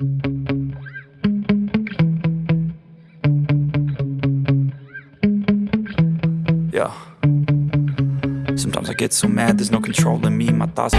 Yeah. Sometimes I get so mad, there's no control in me My thoughts